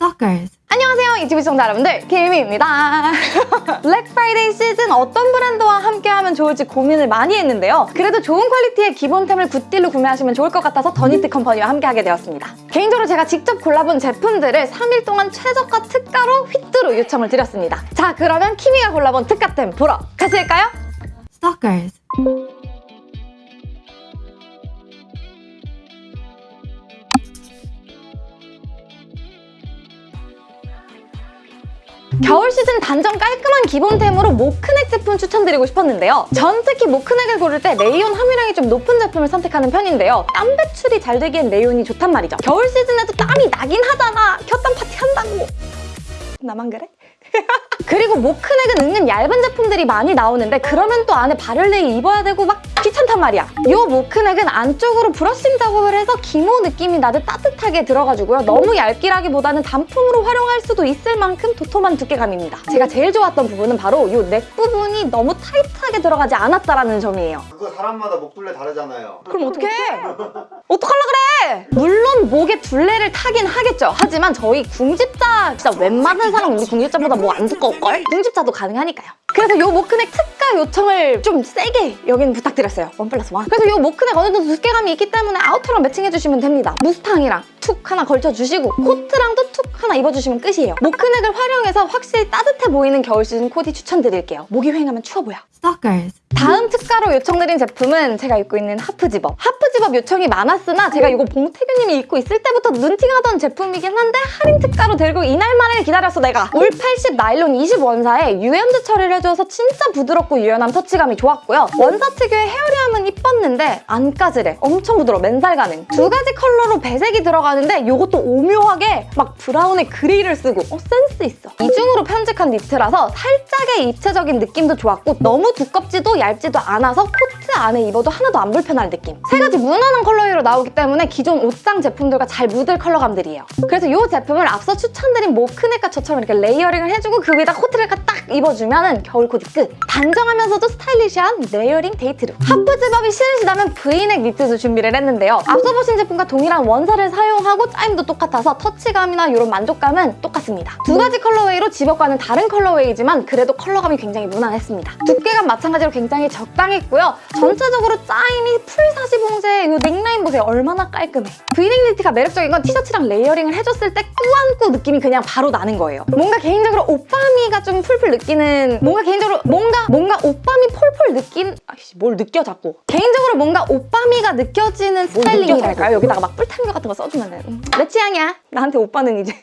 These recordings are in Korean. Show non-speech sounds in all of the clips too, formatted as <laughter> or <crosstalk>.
Stalkers. 안녕하세요 유튜브 시청자 여러분들 키미입니다 Black Friday 시즌 어떤 브랜드와 함께하면 좋을지 고민을 많이 했는데요 그래도 좋은 quality의 기본템을 good deal로 구매하시면 좋을 것 같아서 더니트 컴퍼니와 함께하게 되었습니다 개인적으로 제가 직접 골라본 제품들을 3일 동안 최저가 특가로 휘뚜루 요청을 드렸습니다 자 그러면 키미가 골라본 특가템 보러 가실까요? Stalkers. 겨울 시즌 단정 깔끔한 기본템으로 mock neck 제품 추천드리고 싶었는데요. 전 특히 mock neck을 고를 때 레이온 함유량이 좀 높은 제품을 선택하는 편인데요. 땀 배출이 잘 되기엔 레이온이 좋단 말이죠. 겨울 시즌에도 땀이 나긴 하잖아. 곁땀 파티 한다고. 나만 그래? <laughs> 그리고 mock neck은 은근 얇은 제품들이 많이 나오는데 그러면 또 안에 발열내의 입어야 되고 막 귀찮단 말이야. 이 mock neck은 안쪽으로 brushing 작업을 해서 기모 느낌이 나듯 따뜻하게 들어가지고요. 너무 얇기라기보다는 단품으로 활용할 수도 있을 만큼 도톰한 두께감입니다. 제가 제일 좋았던 부분은 바로 이 넥 부분이 너무 타이트하게 들어가지 않았다라는 점이에요. 그거 사람마다 목둘레 다르잖아요. 그럼 어떡해? 어떡하려 그래? 물론 목에 둘레를 타긴 하겠죠. 하지만 저희 궁집자 진짜 웬만한 사람 우리 궁집자보다 뭐 안 두꺼울걸? 궁집자도 가능하니까요. 그래서 이 mock neck 특가 요청을 좀 세게 여긴 부탁드렸어요. one plus one. 그래서 이 mock neck 어느 정도 두께감이 있기 때문에 outer랑 matching해주시면 됩니다. 무스탕이랑 툭 하나 걸쳐주시고 코트랑도 툭 하나 입어주시면 끝이에요. mock neck을 활용해서 확실히 따뜻해 보이는 겨울 시즌 코디 추천드릴게요. 목이 휑하면 추워 보여. Stalkers. 다음 특가로 요청드린 제품은 제가 입고 있는 half zip-up. half zip-up 요청이 많았으나 제가 이거 봉태규님이 입고 있을 때부터 눈팅하던 제품이긴 한데 할인 특가로 들고 이날만을 기다렸어 내가. 울 80 나일론 20원사에 유연제 처리를 해줘서 진짜 부드럽고 유연함 터치감이 좋았고요. 원사 특유의 hairy함은 이뻤는데 안 까칠해. 엄청 부드러워 맨살 가능. 두 가지 컬러로 배색이 들어가는데 이것도 오묘하게 막 brown에 gray를 쓰고 어 센스 있어. 이중으로 편집한 니트라서 살짝의 입체적인 느낌도 좋았고 너무 두껍지도 얇지도 않아서 코트 안에 입어도 하나도 안 불편할 느낌. 세 가지 무난한 컬러로 나오기 때문에 기존 옷장 제품들과 잘 묻을 컬러감들이에요. 그래서 이 제품을 앞서 추천드린 mock neck과 저처럼 이렇게 layering을 해주고 그 위에다 코트를 딱 입어주면 겨울 코디 끝. 단정하면서도 스타일리시한 layering 데이트룩. half zip-up이 싫으시다면 브이넥 니트도 준비를 했는데요. 앞서 보신 제품과 동일한 원사를 사용하고 짜임도 똑같아서 터치감이나 이런 만족감은 똑같습니다. 두 가지 colorway로 zip-up과는 다른 colorway지만 그래도 컬러감이 굉장히 무난했습니다. 두께감 마찬가지로 굉장히 적당했고요. 전체적으로 짜임이 full 사시 봉제 이 넥라인 보세요. 얼마나 깔끔해. 브이넥 니트가 매력적인 건 티셔츠랑 layering을 해줬을 때 꾸안꾸 느낌이 그냥 바로 나는 거예요. 뭔가 개인적으로 오빠미가 좀 풀풀 느끼는 뭔가 개인적으로 뭔가 뭔가 오빠미 폴폴 느낀 아이씨 뭘 느껴 자꾸. 개인적으로 뭔가 오빠미가 느껴지는 스타일링이랄까요? 여기다가 막 뿔테 안경 같은 거 써주면은 음, 내 취향이야. 나한테 오빠는 이제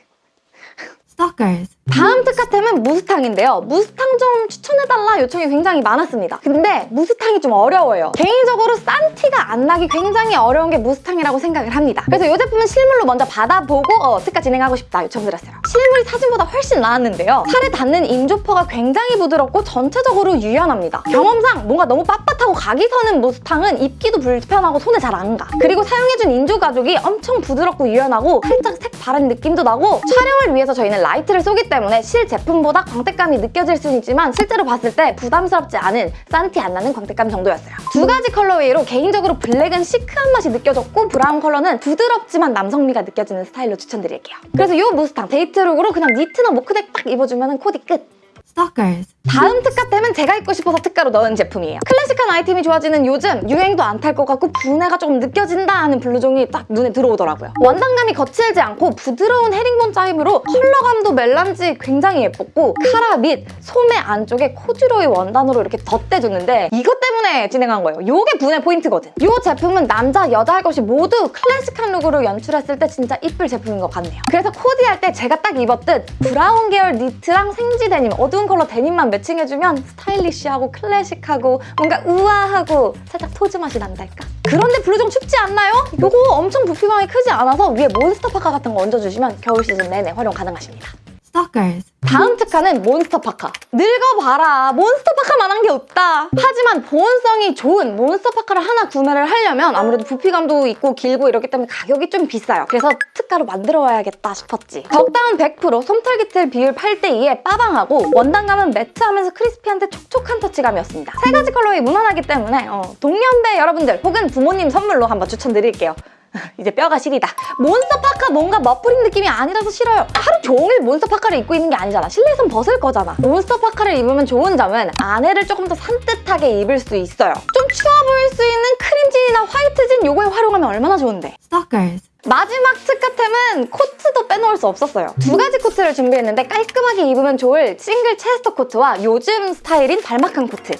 Stalkers. 다음 특가템은 무스탕인데요. 무스탕 좀 추천해달라 요청이 굉장히 많았습니다. 근데 무스탕이 좀 어려워요. 개인적으로 싼 티가 안 나기 굉장히 어려운 게 무스탕이라고 생각을 합니다. 그래서 이 제품은 실물로 먼저 받아보고 어, 특가 진행하고 싶다 요청드렸어요. 실물이 사진보다 훨씬 나았는데요. 살에 닿는 인조fur가 굉장히 부드럽고 전체적으로 유연합니다. 경험상 뭔가 너무 빳빳하고 각이 서는 무스탕은 입기도 불편하고 손에 잘 안 가. 그리고 사용해준 인조 가죽이 엄청 부드럽고 유연하고 살짝 색 바랜 느낌도 나고 촬영을 위해서 저희는 라이트를 쏘기 때문에 실 제품보다 광택감이 느껴질 수는 있지만 실제로 봤을 때 부담스럽지 않은 싼티 안 나는 광택감 정도였어요. 두 가지 colorway로 개인적으로 블랙은 시크한 맛이 느껴졌고 브라운 컬러는 부드럽지만 남성미가 느껴지는 스타일로 추천드릴게요. 그래서 이 무스탕 데이트룩으로 그냥 니트나 mock neck 딱 입어주면 코디 끝! Stalkers. 다음 특가템은 제가 입고 싶어서 특가로 넣은 제품이에요. 클래식한 아이템이 좋아지는 요즘 유행도 안 탈 것 같고 부내가 조금 느껴진다 하는 블루종이 딱 눈에 들어오더라고요. 원단감이 거칠지 않고 부드러운 헤링본 짜임으로 컬러감도 melange 굉장히 예뻤고 카라 및 소매 안쪽에 코듀로이 원단으로 이렇게 덧대줬는데 이것 때문에 진행한 거예요. 이게 부내 포인트거든. 이 제품은 남자, 여자 할 것 없이 모두 클래식한 룩으로 연출했을 때 진짜 이쁠 제품인 것 같네요. 그래서 코디할 때 제가 딱 입었듯 브라운 계열 니트랑 생지 데님, 어두운 컬러 데님만 매칭해주면 스타일리시하고 클래식하고 뭔가 우아하고 살짝 토즈 맛이 난달까? 그런데 블루종 춥지 않나요? 이거 엄청 부피감이 크지 않아서 위에 몬스터 파카 같은 거 얹어주시면 겨울 시즌 내내 활용 가능하십니다. Stalkers. 다음 특가는 몬스터 파카. 늙어봐라. 몬스터 파카만한 게 없다. 하지만 보온성이 좋은 몬스터 파카를 하나 구매를 하려면 아무래도 부피감도 있고 길고 이렇기 때문에 가격이 좀 비싸요. 그래서 특가로 만들어 와야겠다 싶었지. 덕다운 100% 솜털 깃털 비율 8대2에 빠방하고 원단감은 matte하면서 crispy한데 촉촉한 터치감이었습니다. 세 가지 컬러에 무난하기 때문에 어, 동년배 여러분들 혹은 부모님 선물로 한번 추천드릴게요. <laughs> 이제 뼈가 시리다. 몬스터 파카 뭔가 멋부린 느낌이 아니라서 싫어요. 하루 종일 몬스터 파카를 입고 있는 게 아니잖아. 실내에선 벗을 거잖아. 몬스터 파카를 입으면 좋은 점은 안에를 조금 더 산뜻하게 입을 수 있어요. 좀 추워 보일 수 있는 크림진이나 화이트진 요거에 활용하면 얼마나 좋은데. Stalkers. 마지막 특가템은 코트도 빼놓을 수 없었어요. 두 가지 코트를 준비했는데 깔끔하게 입으면 좋을 싱글 chester 코트와 요즘 스타일인 발막한 코트.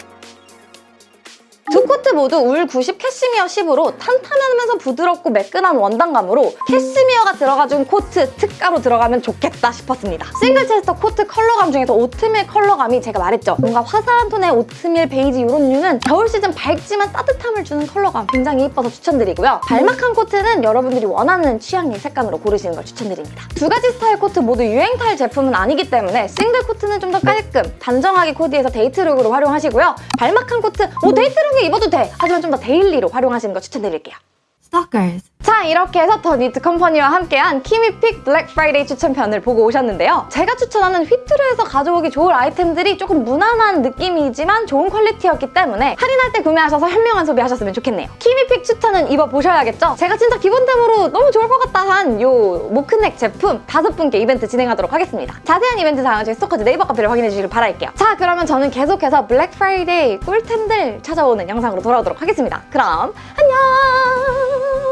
두 코트 모두 울 90 캐시미어 10으로 탄탄하면서 부드럽고 매끈한 원단감으로 캐시미어가 들어가준 코트 특가로 들어가면 좋겠다 싶었습니다. 싱글 chester 코트 컬러감 중에서 오트밀 컬러감이 제가 말했죠. 뭔가 화사한 톤의 오트밀 베이지 이런 류는 겨울 시즌 밝지만 따뜻함을 주는 컬러감 굉장히 예뻐서 추천드리고요. 발막한 코트는 여러분들이 원하는 취향의 색감으로 고르시는 걸 추천드립니다. 두 가지 스타일 코트 모두 유행 탈 제품은 아니기 때문에 싱글 코트는 좀 더 깔끔, 단정하게 코디해서 데이트룩으로 활용하시고요. 발막한 코트, 뭐 데이트룩 에 입어도 돼! 하지만 좀 더 daily로 활용하시는 거 추천드릴게요. Stalkers. 자 이렇게 해서 더 니트 컴퍼니와 함께한 키미픽 블랙 프라이데이 추천편을 보고 오셨는데요. 제가 추천하는 휘뚜루에서 가져오기 좋을 아이템들이 조금 무난한 느낌이지만 좋은 퀄리티였기 때문에 할인할 때 구매하셔서 현명한 소비하셨으면 좋겠네요. 키미픽 추천은 입어보셔야겠죠? 제가 진짜 기본템으로 너무 좋을 것 같다 한 요 mock neck 제품 다섯 분께 이벤트 진행하도록 하겠습니다. 자세한 이벤트 사항은 저희 스토커즈 네이버 카페를 확인해 주시길 바랄게요. 자 그러면 저는 계속해서 블랙 프라이데이 꿀템들 찾아오는 영상으로 돌아오도록 하겠습니다. 그럼 안녕!